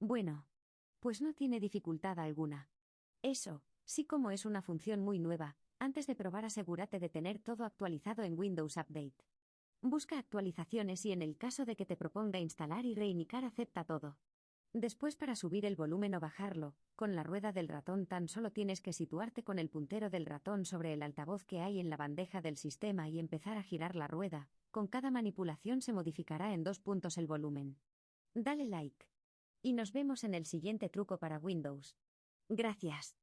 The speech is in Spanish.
Bueno. Pues no tiene dificultad alguna. Eso, sí como es una función muy nueva, antes de probar asegúrate de tener todo actualizado en Windows Update. Busca actualizaciones y en el caso de que te proponga instalar y reiniciar acepta todo. Después para subir el volumen o bajarlo, con la rueda del ratón tan solo tienes que situarte con el puntero del ratón sobre el altavoz que hay en la bandeja del sistema y empezar a girar la rueda, con cada manipulación se modificará en dos puntos el volumen. Dale like. Y nos vemos en el siguiente truco para Windows. Gracias.